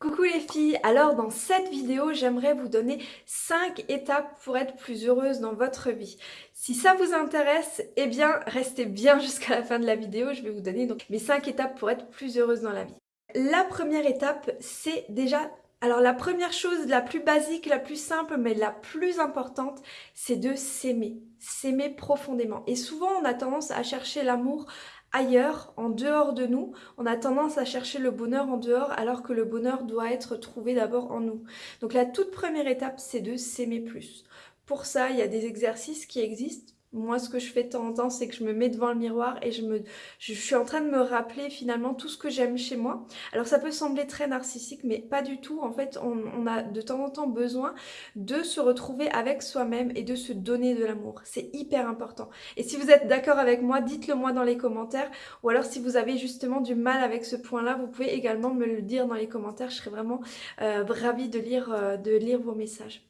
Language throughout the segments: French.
Coucou les filles, alors dans cette vidéo j'aimerais vous donner 5 étapes pour être plus heureuse dans votre vie. Si ça vous intéresse, eh bien restez bien jusqu'à la fin de la vidéo, je vais vous donner donc mes 5 étapes pour être plus heureuse dans la vie. La première étape c'est déjà alors la première chose, la plus basique, la plus simple, mais la plus importante, c'est de s'aimer. S'aimer profondément. Et souvent on a tendance à chercher l'amour ailleurs, en dehors de nous. On a tendance à chercher le bonheur en dehors alors que le bonheur doit être trouvé d'abord en nous. Donc la toute première étape, c'est de s'aimer plus. Pour ça, il y a des exercices qui existent moi, ce que je fais de temps en temps, c'est que je me mets devant le miroir et je, me, je suis en train de me rappeler finalement tout ce que j'aime chez moi. Alors ça peut sembler très narcissique, mais pas du tout. En fait, on, a de temps en temps besoin de se retrouver avec soi-même et de se donner de l'amour. C'est hyper important. Et si vous êtes d'accord avec moi, dites-le moi dans les commentaires. Ou alors si vous avez justement du mal avec ce point-là, vous pouvez également me le dire dans les commentaires. Je serais vraiment euh, ravie de lire, euh, de lire vos messages.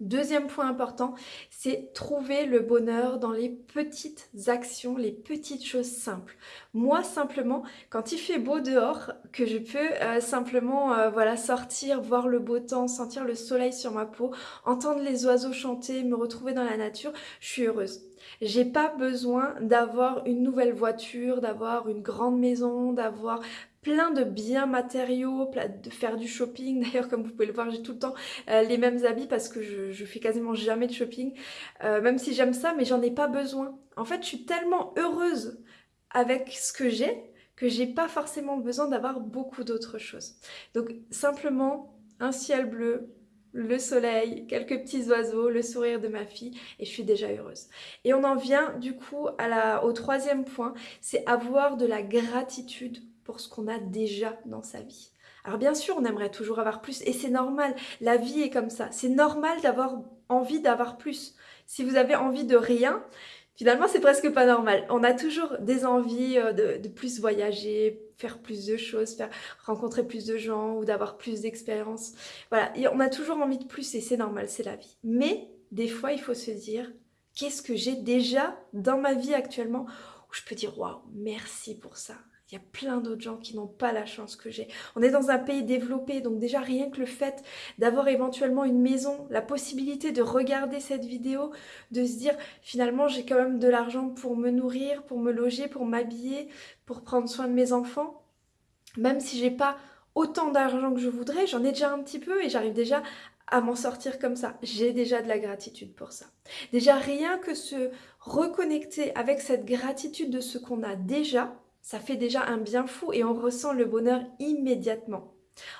Deuxième point important, c'est trouver le bonheur dans les petites actions, les petites choses simples. Moi, simplement, quand il fait beau dehors, que je peux euh, simplement euh, voilà sortir, voir le beau temps, sentir le soleil sur ma peau, entendre les oiseaux chanter, me retrouver dans la nature, je suis heureuse. J'ai pas besoin d'avoir une nouvelle voiture, d'avoir une grande maison, d'avoir plein de biens matériaux, de faire du shopping. D'ailleurs, comme vous pouvez le voir, j'ai tout le temps euh, les mêmes habits parce que je, fais quasiment jamais de shopping. Euh, même si j'aime ça, mais j'en ai pas besoin. En fait, je suis tellement heureuse avec ce que j'ai que j'ai pas forcément besoin d'avoir beaucoup d'autres choses. Donc simplement un ciel bleu, le soleil, quelques petits oiseaux, le sourire de ma fille et je suis déjà heureuse. Et on en vient du coup au troisième point, c'est avoir de la gratitude pour ce qu'on a déjà dans sa vie. Alors bien sûr, on aimerait toujours avoir plus et c'est normal, la vie est comme ça. C'est normal d'avoir envie d'avoir plus. Si vous avez envie de rien, finalement c'est presque pas normal. On a toujours des envies euh, de, plus voyager, faire plus de choses, rencontrer plus de gens ou d'avoir plus d'expérience. Voilà, on a toujours envie de plus et c'est normal, c'est la vie. Mais des fois, il faut se dire, qu'est-ce que j'ai déjà dans ma vie actuellement où je peux dire, waouh, merci pour ça il y a plein d'autres gens qui n'ont pas la chance que j'ai. On est dans un pays développé, donc déjà rien que le fait d'avoir éventuellement une maison, la possibilité de regarder cette vidéo, de se dire finalement j'ai quand même de l'argent pour me nourrir, pour me loger, pour m'habiller, pour prendre soin de mes enfants. Même si j'ai pas autant d'argent que je voudrais, j'en ai déjà un petit peu et j'arrive déjà à m'en sortir comme ça. J'ai déjà de la gratitude pour ça. Déjà rien que se reconnecter avec cette gratitude de ce qu'on a déjà, ça fait déjà un bien fou et on ressent le bonheur immédiatement.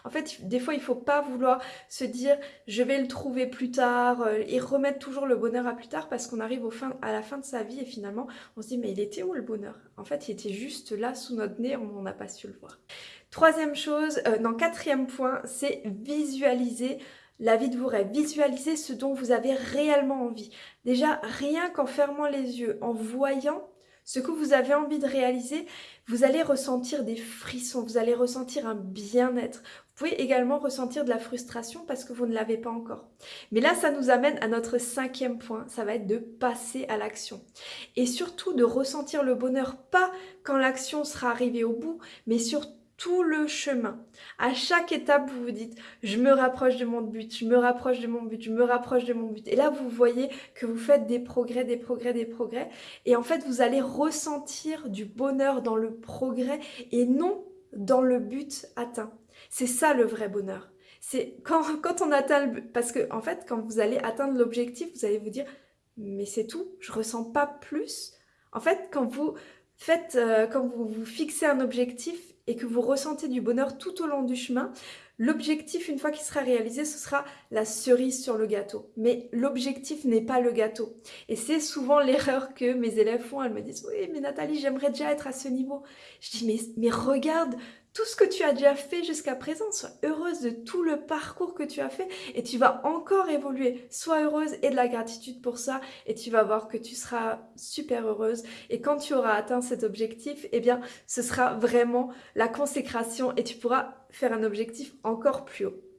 En fait, des fois, il ne faut pas vouloir se dire « je vais le trouver plus tard euh, et remettre toujours le bonheur à plus tard parce qu'on arrive à la fin de sa vie et finalement, on se dit « mais il était où le bonheur ?» En fait, il était juste là sous notre nez, on n'a pas su le voir. Troisième chose, euh, non, quatrième point, c'est visualiser la vie de vos rêves. Visualiser ce dont vous avez réellement envie. Déjà, rien qu'en fermant les yeux, en voyant ce que vous avez envie de réaliser, vous allez ressentir des frissons, vous allez ressentir un bien-être. Vous pouvez également ressentir de la frustration parce que vous ne l'avez pas encore. Mais là, ça nous amène à notre cinquième point, ça va être de passer à l'action. Et surtout de ressentir le bonheur, pas quand l'action sera arrivée au bout, mais surtout tout le chemin. À chaque étape, vous vous dites, je me rapproche de mon but, je me rapproche de mon but, je me rapproche de mon but. Et là, vous voyez que vous faites des progrès, des progrès, des progrès. Et en fait, vous allez ressentir du bonheur dans le progrès et non dans le but atteint. C'est ça le vrai bonheur. C'est quand, quand on atteint le but, parce que en fait, quand vous allez atteindre l'objectif, vous allez vous dire, mais c'est tout, je ressens pas plus. En fait, quand vous faites, euh, quand vous vous fixez un objectif, et que vous ressentez du bonheur tout au long du chemin, l'objectif, une fois qu'il sera réalisé, ce sera la cerise sur le gâteau. Mais l'objectif n'est pas le gâteau. Et c'est souvent l'erreur que mes élèves font. Elles me disent « Oui, mais Nathalie, j'aimerais déjà être à ce niveau. » Je dis mais, mais regarde tout ce que tu as déjà fait jusqu'à présent, sois heureuse de tout le parcours que tu as fait et tu vas encore évoluer. Sois heureuse et de la gratitude pour ça et tu vas voir que tu seras super heureuse et quand tu auras atteint cet objectif, eh bien ce sera vraiment la consécration et tu pourras faire un objectif encore plus haut.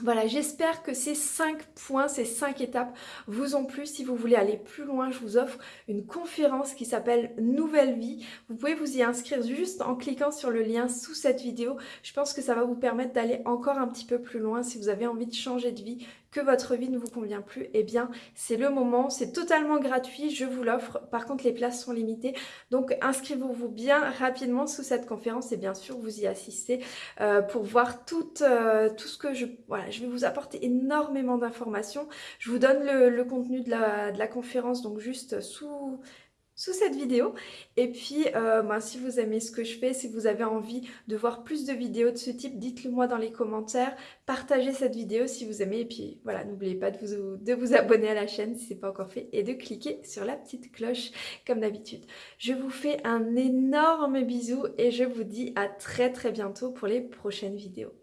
Voilà, j'espère que ces 5 points, ces 5 étapes vous ont plu. Si vous voulez aller plus loin, je vous offre une conférence qui s'appelle Nouvelle Vie. Vous pouvez vous y inscrire juste en cliquant sur le lien sous cette vidéo. Je pense que ça va vous permettre d'aller encore un petit peu plus loin si vous avez envie de changer de vie, que votre vie ne vous convient plus, eh bien c'est le moment, c'est totalement gratuit, je vous l'offre. Par contre les places sont limitées, donc inscrivez-vous bien rapidement sous cette conférence et bien sûr vous y assistez euh, pour voir tout, euh, tout ce que je... Voilà, je vais vous apporter énormément d'informations. Je vous donne le, contenu de la, conférence, donc juste sous sous cette vidéo. Et puis, euh, ben, si vous aimez ce que je fais, si vous avez envie de voir plus de vidéos de ce type, dites-le moi dans les commentaires. Partagez cette vidéo si vous aimez. Et puis, voilà, n'oubliez pas de vous, de vous abonner à la chaîne si ce n'est pas encore fait et de cliquer sur la petite cloche comme d'habitude. Je vous fais un énorme bisou et je vous dis à très très bientôt pour les prochaines vidéos.